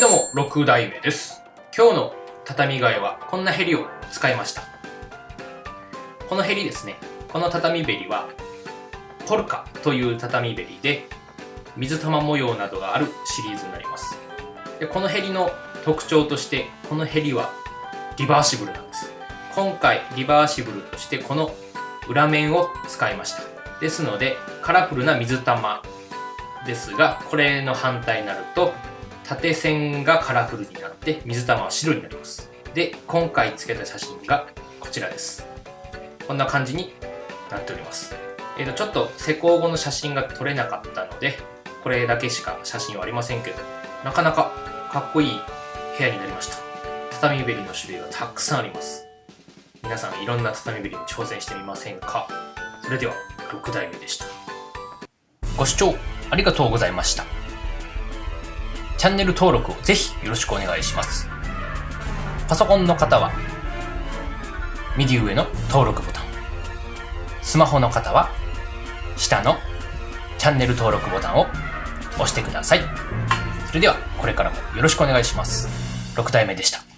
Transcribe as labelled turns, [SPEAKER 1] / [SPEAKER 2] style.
[SPEAKER 1] はいどうも、6代目です。今日の畳替えはこんなヘリを使いました。このヘリですね、この畳べりは、ポルカという畳べりで、水玉模様などがあるシリーズになります。でこのヘリの特徴として、このヘリはリバーシブルなんです。今回、リバーシブルとしてこの裏面を使いました。ですので、カラフルな水玉ですが、これの反対になると、縦線がカラフルになって水玉は白になります。で今回つけた写真がこちらです。こんな感じになっております。えーとちょっと施工後の写真が撮れなかったのでこれだけしか写真はありませんけどなかなかかっこいい部屋になりました。畳べりの種類がたくさんあります。皆さんいろんな畳べりに挑戦してみませんか？それでは6代目でした。ご視聴ありがとうございました。チャンネル登録をぜひよろしくお願いします。パソコンの方は、右上の登録ボタン。スマホの方は、下のチャンネル登録ボタンを押してください。それでは、これからもよろしくお願いします。6体目でした。